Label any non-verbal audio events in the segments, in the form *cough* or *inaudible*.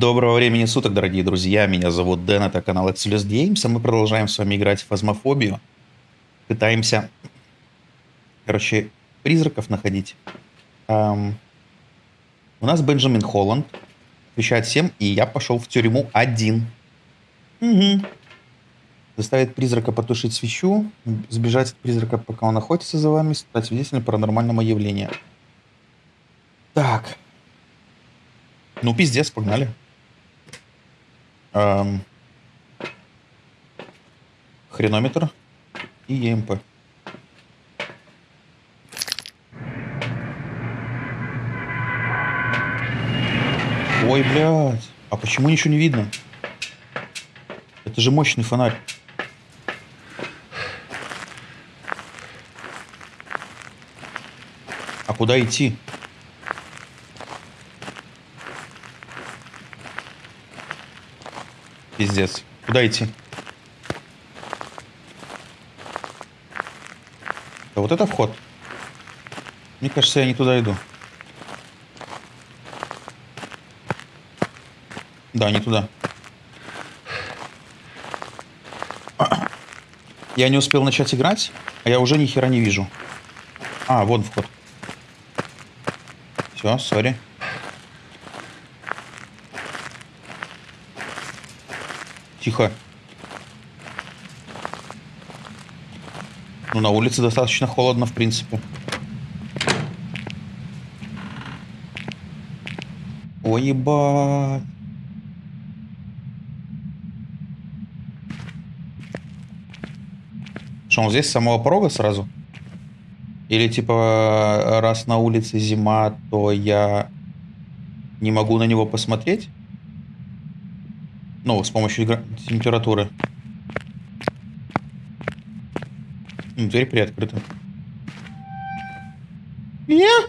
Доброго времени суток, дорогие друзья. Меня зовут Дэн, это канал Exodus Games, а мы продолжаем с вами играть в фазмофобию. Пытаемся, короче, призраков находить. Эм, у нас Бенджамин Холланд отвечает всем, и я пошел в тюрьму один. Угу. Заставить призрака потушить свечу, сбежать от призрака, пока он охотится за вами, стать свидетелем паранормального явления. Так. Ну, пиздец, погнали. Эм, хренометр и ЕМП. Ой, блядь. А почему ничего не видно? Это же мощный фонарь. А куда идти? Пиздец. Куда идти? А вот это вход. Мне кажется, я не туда иду. Да, не туда. Я не успел начать играть, а я уже ни хера не вижу. А, вон вход. Все, сори. Тихо. Ну, на улице достаточно холодно, в принципе. Ой, ебать. Что, он здесь с самого порога сразу? Или, типа, раз на улице зима, то я не могу на него посмотреть? Ну, с помощью температуры. Дверь приоткрыта. Я?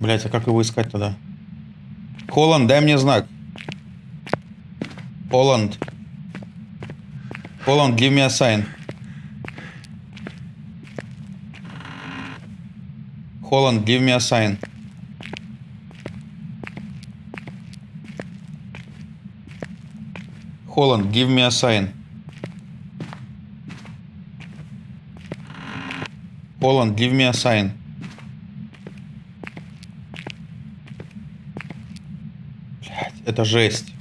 Блять, а как его искать тогда? Холланд, дай мне знак. Холланд. Холланд, give me a sign. Холланд, give me a sign. Holland, give me a sign. Holland, give me a sign. Блять, это жесть.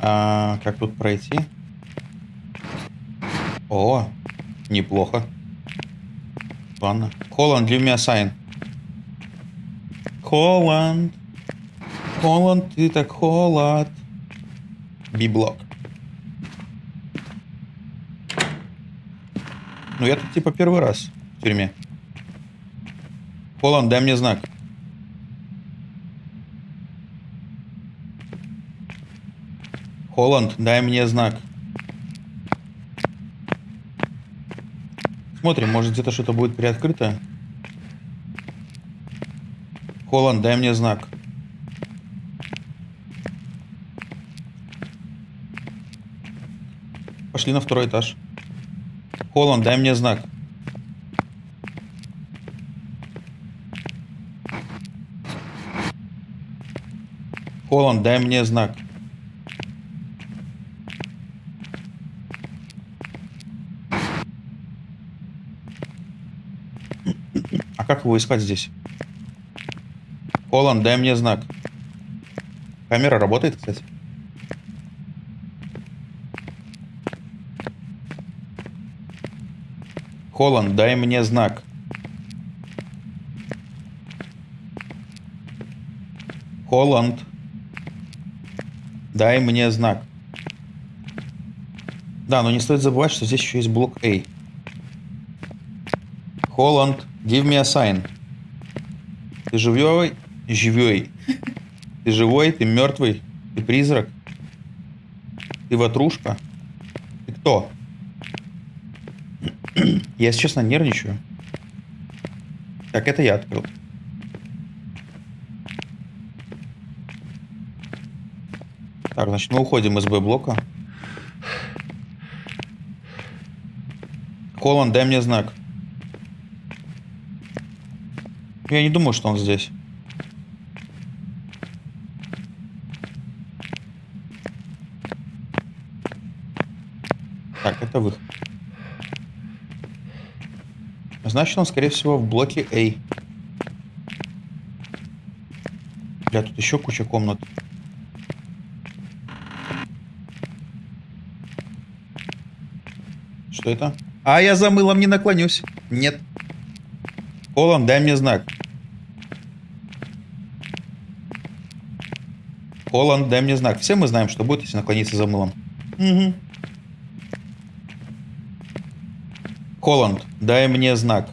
А, как тут пройти? О, неплохо. Ладно. Холланд, give me a sign. Холланд. Холод, ты так холод. Библок. Ну, я тут типа первый раз в тюрьме. Холланд, дай мне знак. Холланд, дай мне знак. Смотрим, может где-то что-то будет приоткрыто. Холланд, дай мне знак. Пошли на второй этаж. Холланд, дай мне знак. Холланд, дай мне знак. А как его искать здесь? Холланд, дай мне знак. Камера работает, кстати. Холланд, дай мне знак. Холланд, дай мне знак. Да, но не стоит забывать, что здесь еще есть блок A. Холланд, give me a sign. Ты живой? Живой. Ты живой? Ты мертвый? Ты призрак? Ты ватрушка? Ты кто? *clears throat* Я, если честно, нервничаю. Так, это я открыл. Так, значит, мы уходим из Б-блока. Холланд, дай мне знак. Я не думаю, что он здесь. Так, это выход. Значит, он, скорее всего, в блоке A. Бля, тут еще куча комнат. Что это? А, я за мылом не наклонюсь. Нет. Холланд, дай мне знак. Холланд, дай мне знак. Все мы знаем, что будет, если наклониться за мылом. Угу. Холланд, дай мне знак.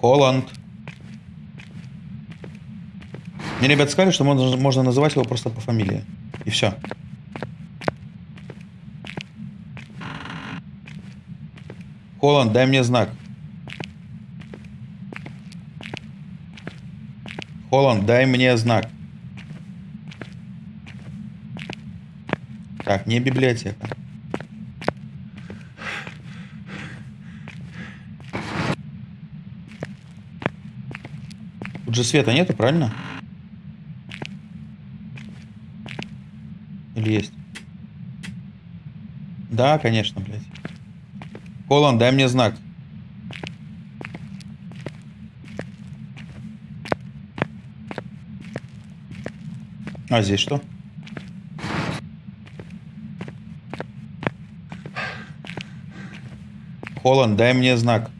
Холланд. Мне ребят сказали, что можно, можно называть его просто по фамилии. И все. Холланд, дай мне знак. Холланд, дай мне знак. Так, не библиотека. Тут же света нету, правильно? Или есть? Да, конечно, блядь. Холланд, дай мне знак. А здесь что? Холланд, дай мне знак.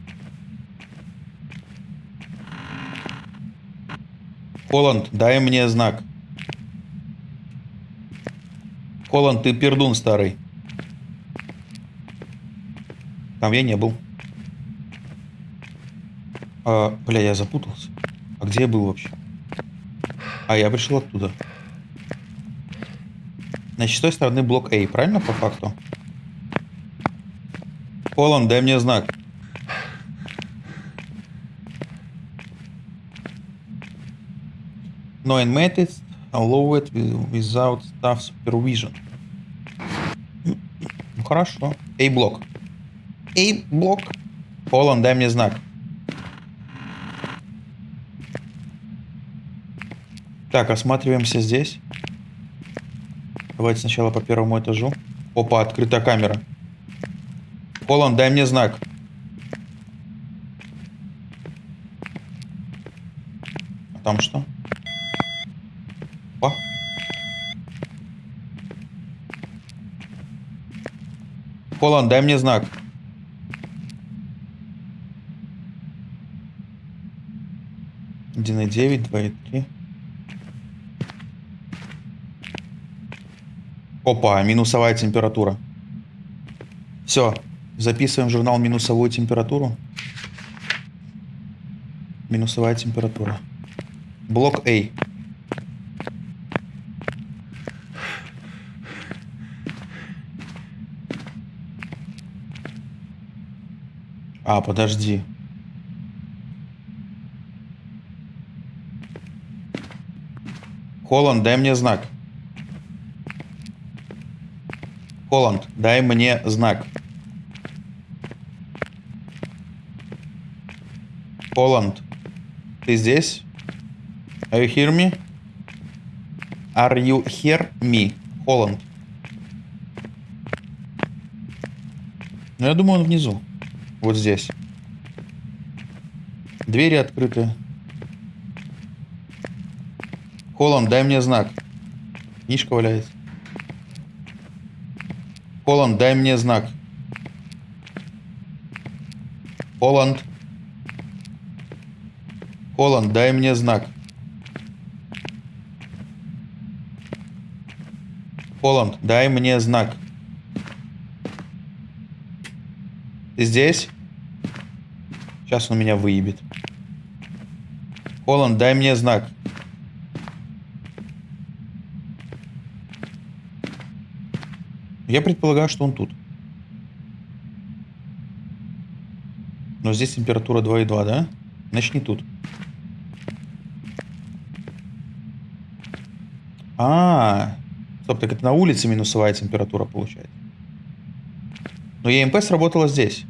Холланд, дай мне знак. Холланд, ты пердун старый. Там я не был. А, бля, я запутался. А где я был вообще? А, я пришел оттуда. Значит, с той стороны блок А, правильно, по факту? Холланд, дай мне знак. No admitted, allow it without staff supervision. Ну, хорошо. A-блок. A-блок. Холланд, дай мне знак. Так, осматриваемся здесь. Давайте сначала по первому этажу. Опа, открыта камера. Холланд, дай мне знак. А там что? Опа. Холланд, дай мне знак. Один и девять, два и три. Опа, минусовая температура. Все, записываем в журнал минусовую температуру. Минусовая температура. Блок А. А, подожди. Холланд, дай мне знак. Холланд, дай мне знак. Холланд, ты здесь? Are you hear me? Are you hear me? Холланд. Ну, я думаю, он внизу. Вот здесь. Двери открыты. Холланд, дай мне знак. Книжка валяется. Холланд, дай мне знак. Холланд. Холланд, дай мне знак. Холланд, дай мне знак. Ты здесь? Сейчас он меня выебет. Холланд, дай мне знак. Я предполагаю, что он тут. Но здесь температура 2,2, да? Начни тут. А, -а, а, стоп, так это на улице минусовая температура получается. Но ЕМП сработала здесь.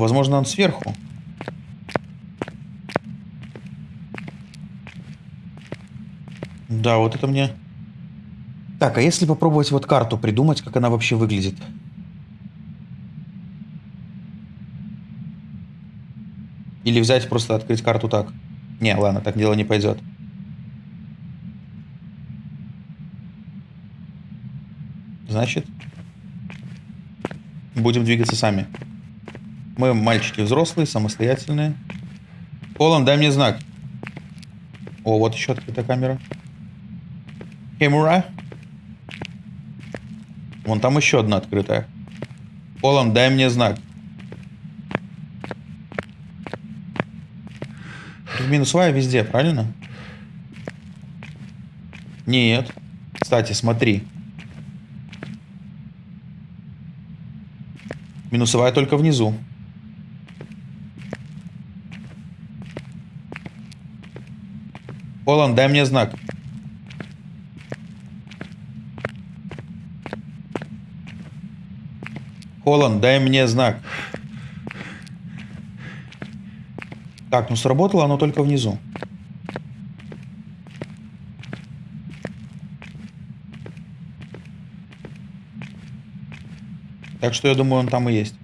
Возможно, он сверху. Да, вот это мне... Так, а если попробовать вот карту придумать, как она вообще выглядит? Или взять просто открыть карту так? Не, ладно, так дело не пойдет. Значит, будем двигаться сами. Мы мальчики взрослые, самостоятельные. Полон, дай мне знак. О, вот еще открытая камера. Камера. Вон там еще одна открытая. Полон, дай мне знак. Минусовая везде, правильно? Нет. Кстати, смотри. Минусовая только внизу. Полон, дай мне знак. Холланд, дай мне знак. Так, ну сработало оно только внизу. Так что я думаю, он там и есть.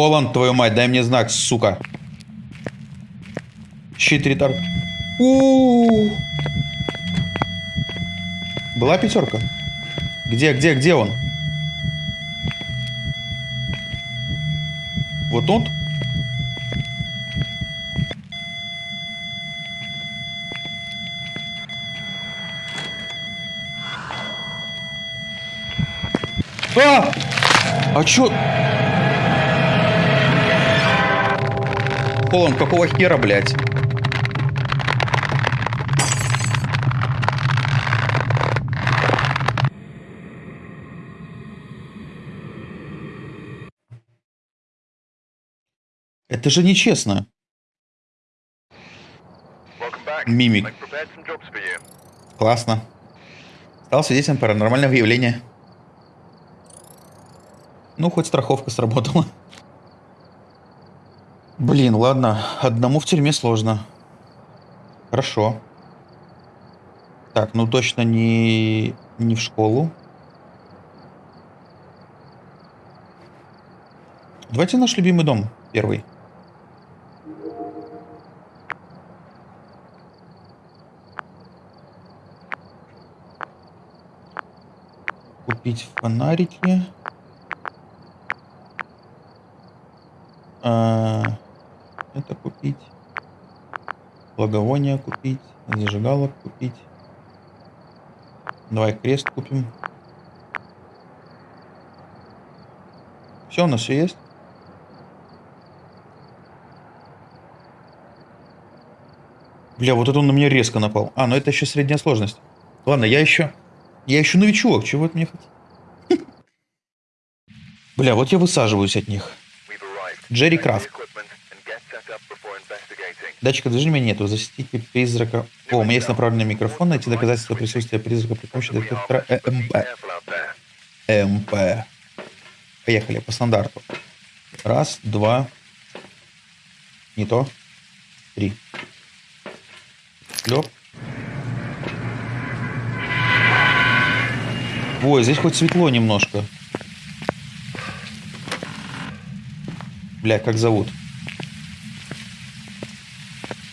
Холланд, твою мать, дай мне знак, сука. Щит ретард. У -у -у. Была пятерка? Где, где, где он? Вот он? А! А чё? Полон, какого хера, блядь? Это же нечестно. Мимик. Классно. Стал свидетелем паранормального явления. Ну, хоть страховка сработала. Блин, ладно. Одному в тюрьме сложно. Хорошо. Так, ну точно не, не в школу. Давайте наш любимый дом первый. купить фонарики. А, купить. Благовония купить. Зажигалок купить. Давай крест купим. Все, у нас все есть. Бля, вот это он на меня резко напал. А, ну это еще средняя сложность. Ладно, я еще я еще новичок, чего от меня хотите? Бля, вот я высаживаюсь от них. Джерри Крафт. Датчика движения нету. Засветить призрака. О, у меня есть направленный микрофон. Найти доказательства присутствия призрака при помощи детектора ЭМП. ЭМП. Поехали по стандарту. Раз, два. Не то. Три. Клеп. Ой, здесь хоть светло немножко. Бля, как зовут?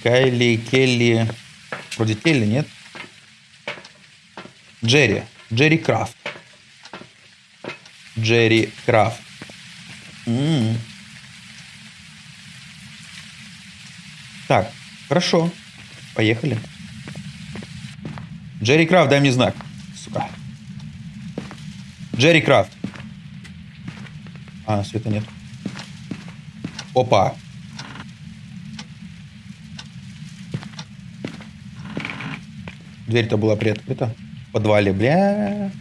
Кайли, Келли. Вроде Келли, нет? Джерри. Джерри Крафт. Джерри Крафт. М -м -м. Так, хорошо. Поехали. Джерри Крафт, дай мне знак. Сука. Джерри Крафт. А, света нет. Опа. Дверь-то была приоткрыта. В подвале, бля.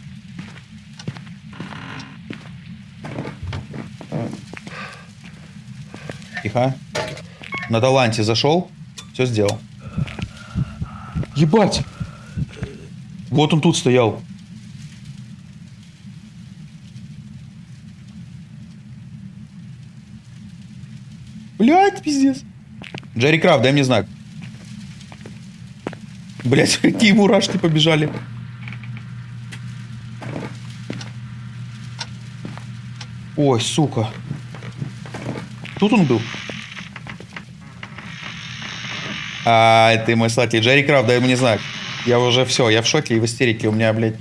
Тихо. На таланте зашел. Все сделал. Ебать! Вот он тут стоял. Блять, пиздец. Джерри Крафт, дай мне знак. Блять, *laughs* какие мурашки побежали. Ой, сука. Тут он был. А, это мой сладкий. Джерри Крафт, дай мне знак. Я уже все, я в шоке и в истерике. У меня, блядь,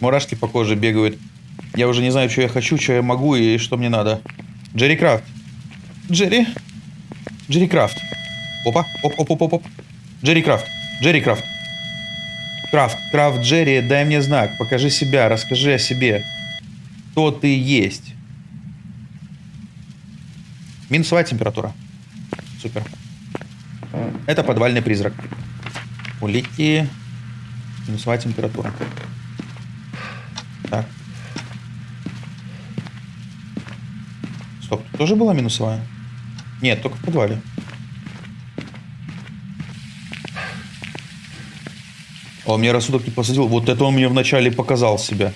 мурашки по коже бегают. Я уже не знаю, что я хочу, что я могу и что мне надо. Джерри Крафт. Джерри? Джерри Крафт. Опа, оп, оп, оп, оп, оп. Джерри Крафт. Джерри Крафт. Крафт, Крафт, Джерри, дай мне знак. Покажи себя, расскажи о себе. Кто ты есть. Минусовая температура. Супер. Это подвальный призрак. Улики. Минусовая температура. Так. Стоп, тут тоже была минусовая? Нет, только в подвале. Он мне рассудок не посадил. Вот это он мне вначале показал себя.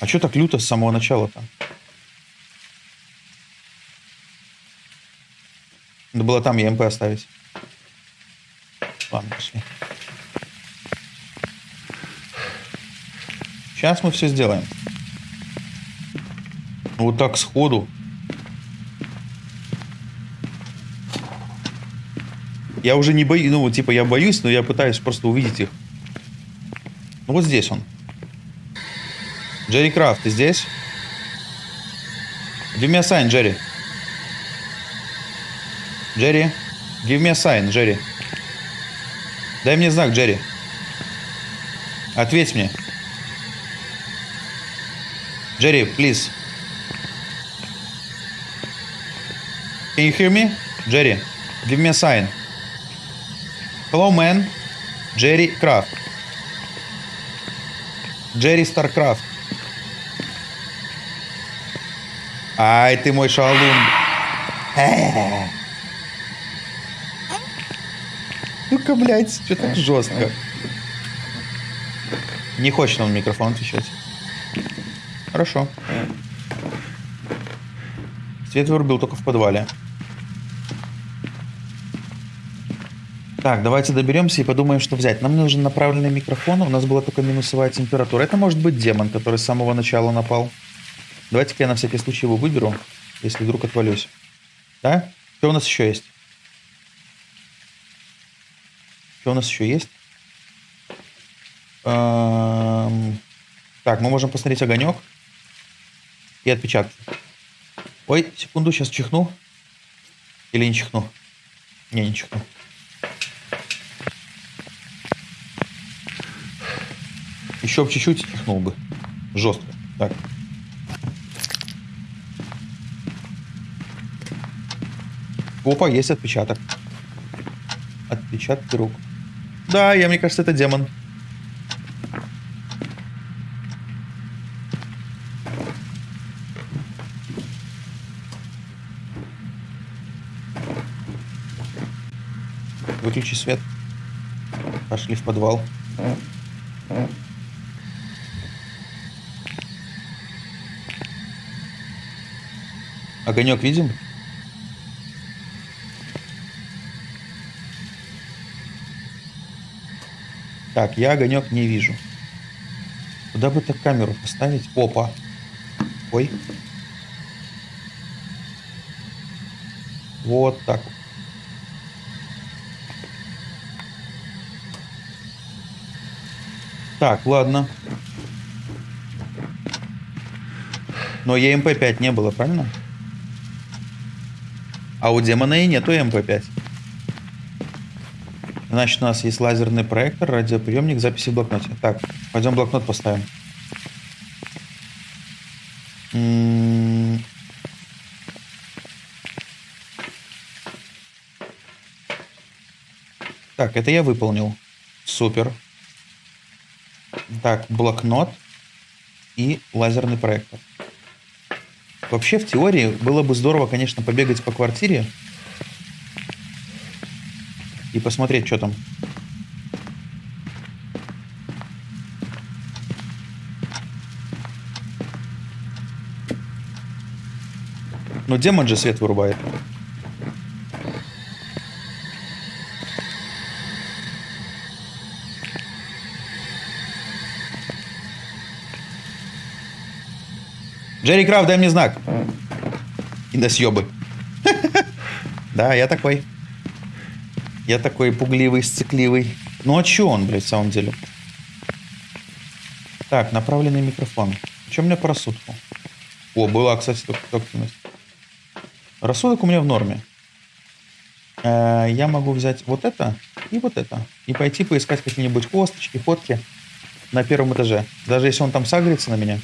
А что так люто с самого начала-то? Надо было там ЕМП оставить. Ладно, пошли. Сейчас мы все сделаем. Вот так сходу. Я уже не боюсь, ну, типа, я боюсь, но я пытаюсь просто увидеть их. Ну, вот здесь он. Джерри Крафт, ты здесь? Give me a sign, Джерри. Джерри, give me a sign, Джерри. Дай мне знак, Джерри. Ответь мне. Джерри, please. Can you hear me? Джерри, give me a sign. Hello, man. Джерри Крафт. Джерри Старкрафт. Ай, ты мой шалун. *laughs* Ну-ка, блядь, что так жестко. Не хочет он в микрофон отвечать. Хорошо. Свет вырубил только в подвале. Так, давайте доберемся и подумаем, что взять. Нам нужен направленный микрофон. У нас была только минусовая температура. Это может быть демон, который с самого начала напал. Давайте-ка я на всякий случай его выберу, если вдруг отвалюсь. Да? Что у нас еще есть? Что у нас еще есть? Эм... Так, мы можем посмотреть огонек и отпечатки. Ой, секунду, сейчас чихну. Или не чихну? Не, не чихну. Еще бы чуть-чуть чихнул бы. Жестко. Так. Опа, есть отпечаток. Отпечатки рук. Да, я, мне кажется, это демон. Выключи свет. Пошли в подвал. Огонек видим? Так, я огонек не вижу. Куда бы так камеру поставить? Опа. Ой. Вот так. Так, ладно. Но ЭМП-5 не было, правильно? А у демона и нету ЭМП-5. Значит, у нас есть лазерный проектор, радиоприемник, записи в блокноте. Так, пойдем блокнот поставим. М-м. Так, это я выполнил. Супер. Так, блокнот и лазерный проектор. Вообще, в теории, было бы здорово, конечно, побегать по квартире и посмотреть, что там. Но демон же свет вырубает. Джерри Крафт, дай мне знак. И до съебы. *laughs* Да, я такой. Я такой пугливый, сцикливый. Ну а чё он, блядь, в самом деле? Так, направленный микрофон. Что у меня по рассудку? О, была, кстати, активность. Рассудок у меня в норме. Э, я могу взять вот это и вот это. И пойти поискать какие-нибудь косточки, фотки на первом этаже. Даже если он там сагрится на меня.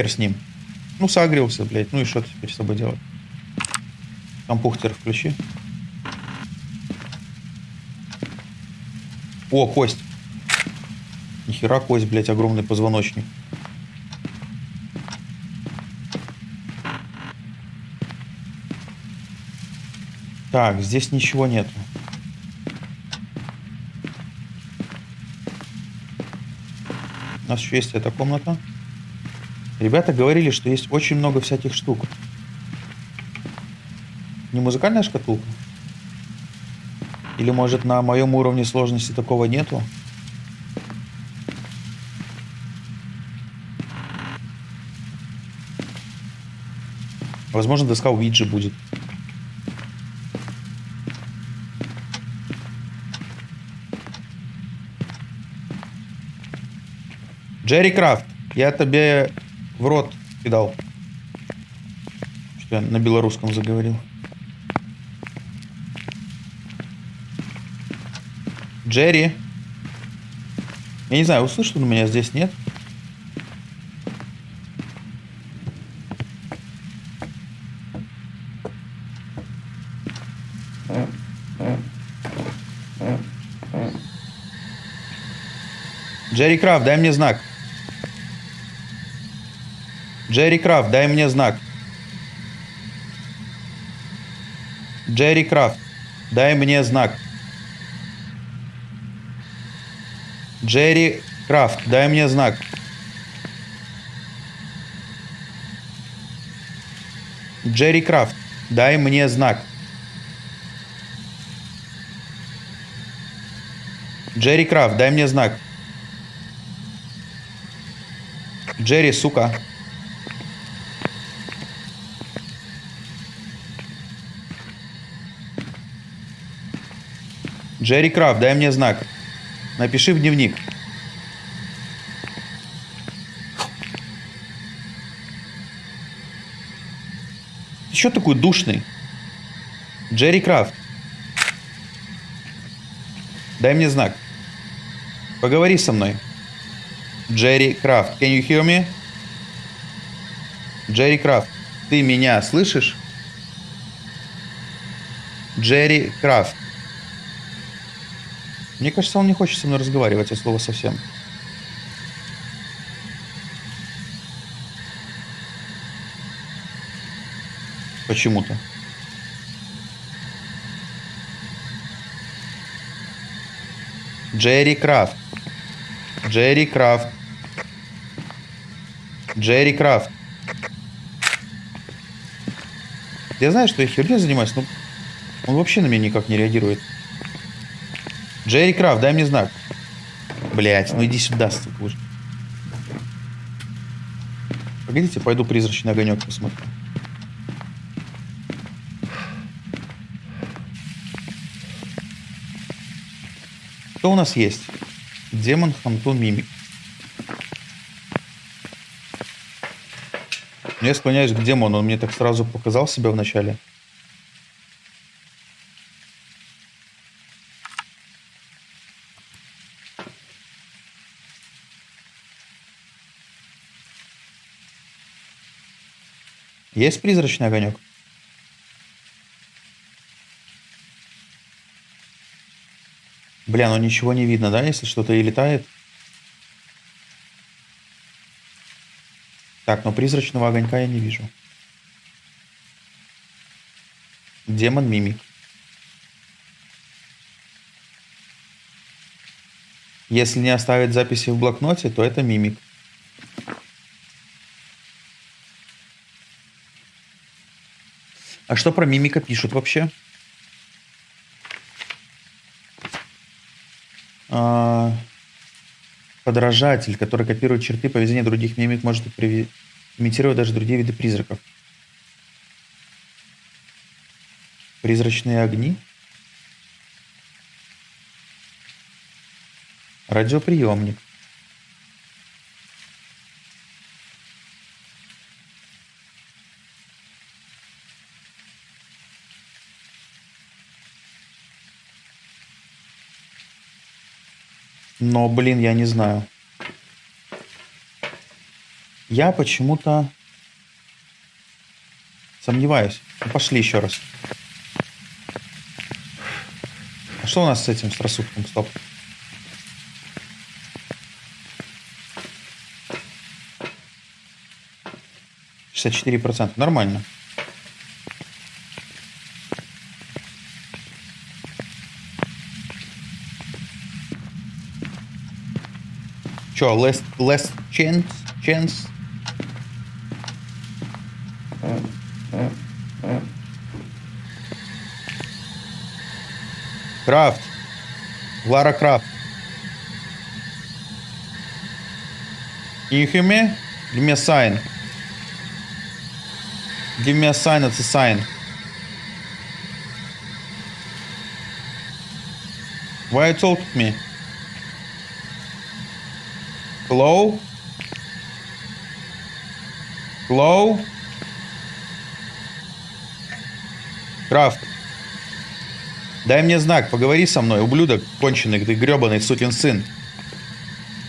Хер с ним. Ну, согрелся, блядь. Ну и что теперь с тобой делать? Компухтер включи. О, кость. Нихера кость, блядь, огромный позвоночник. Так, здесь ничего нету. У нас еще есть эта комната. Ребята говорили, что есть очень много всяких штук. Не музыкальная шкатулка? Или может на моем уровне сложности такого нету? Возможно, доска Уиджи будет. Джерри Крафт, я тебе в рот кидал. Что я на белорусском заговорил. Джерри. Я не знаю, услышит он меня здесь, нет? Джерри Крафт, дай мне знак. Джерри Крафт, дай мне знак. Джерри Крафт, дай мне знак. Джерри Крафт, дай мне знак. Джерри Крафт, дай мне знак. Джерри Крафт, дай мне знак. Джерри, сука. Джерри Крафт, дай мне знак. Напиши в дневник. Ты что такой душный? Джерри Крафт. Дай мне знак. Поговори со мной. Джерри Крафт. Can you hear me? Джерри Крафт. Ты меня слышишь? Джерри Крафт. Мне кажется, он не хочет со мной разговаривать, от слова совсем. Почему-то. Джерри Крафт. Джерри Крафт. Джерри Крафт. Я знаю, что я херней занимаюсь, но он вообще на меня никак не реагирует. Джерри Крафт, дай мне знак. Блять, ну иди сюда, уже. Погодите, пойду призрачный огонек посмотрю. Что у нас есть? Демон, Хантун, Мимик. Я склоняюсь к демону, он мне так сразу показал себя вначале. начале. Есть призрачный огонек? Бля, ну ничего не видно, да, если что-то и летает? Так, но призрачного огонька я не вижу. Демон мимик. Если не оставить записи в блокноте, то это мимик. А что про мимика пишут вообще? А, подражатель, который копирует черты поведения других мимик, может имитировать даже другие виды призраков. Призрачные огни? Радиоприемник. Но, блин, я не знаю. Я почему-то сомневаюсь. Ну, пошли еще раз. А что у нас с этим, с рассудком? Стоп. Шестьдесят четыре процента. Нормально. Че, less, less chance? chance? Крафт. Лара Крафт. Hear me? Give me a sign. Give me a sign, it's a sign. Why you told me? Hello? Hello? Крафт. Дай мне знак, поговори со мной, ублюдок конченый, ты гребаный сукин сын.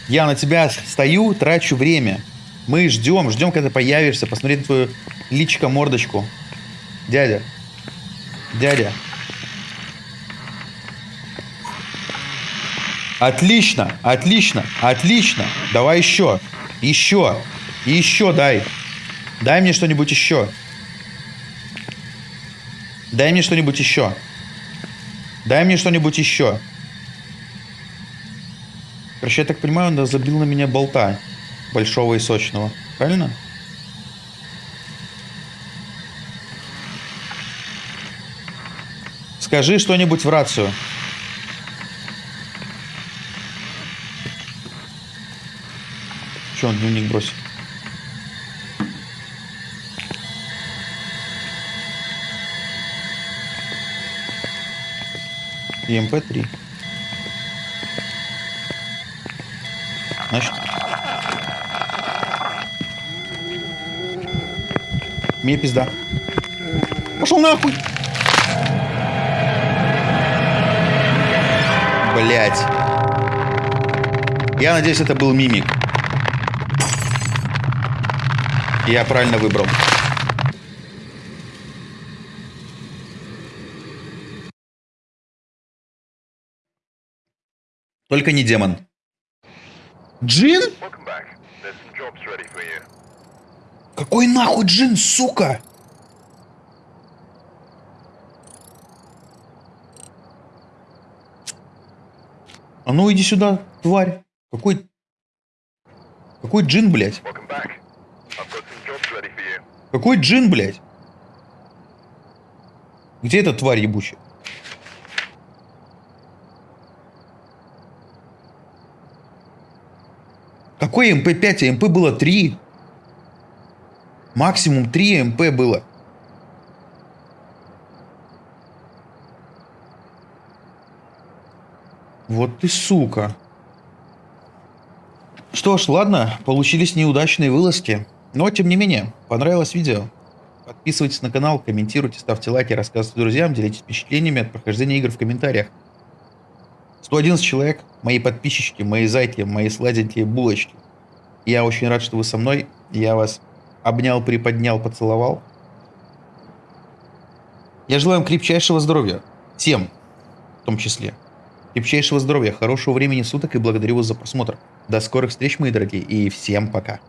Я на тебя стою, трачу время. Мы ждем, ждем, когда ты появишься, посмотреть твою личко-мордочку. Дядя. Дядя. Отлично, отлично, отлично. Давай еще. Еще. еще дай. Дай мне что-нибудь еще. Дай мне что-нибудь еще. Дай мне что-нибудь еще. Короче, я так понимаю, он забил на меня болта. Большого и сочного. Правильно? Скажи что-нибудь в рацию. Че он дневник бросил? ЕМП-3. Значит... Мне пизда. Пошел нахуй! Блять. Я надеюсь, это был мимик. Я правильно выбрал. Только не демон. Джин? Какой нахуй Джин, сука? А ну иди сюда, тварь. Какой... Какой джин, блядь? Какой джин, блядь? Где эта тварь ебучая? Какой ЭМП-5? ЭМП было 3. Максимум 3 ЭМП было. Вот ты сука. Что ж, ладно, получились неудачные вылазки. Но, тем не менее, понравилось видео. Подписывайтесь на канал, комментируйте, ставьте лайки, рассказывайте друзьям, делитесь впечатлениями от прохождения игр в комментариях. 111 человек, мои подписчики, мои зайки, мои сладенькие булочки. Я очень рад, что вы со мной. Я вас обнял, приподнял, поцеловал. Я желаю вам крепчайшего здоровья. Всем, в том числе. Крепчайшего здоровья, хорошего времени суток и благодарю вас за просмотр. До скорых встреч, мои дорогие, и всем пока.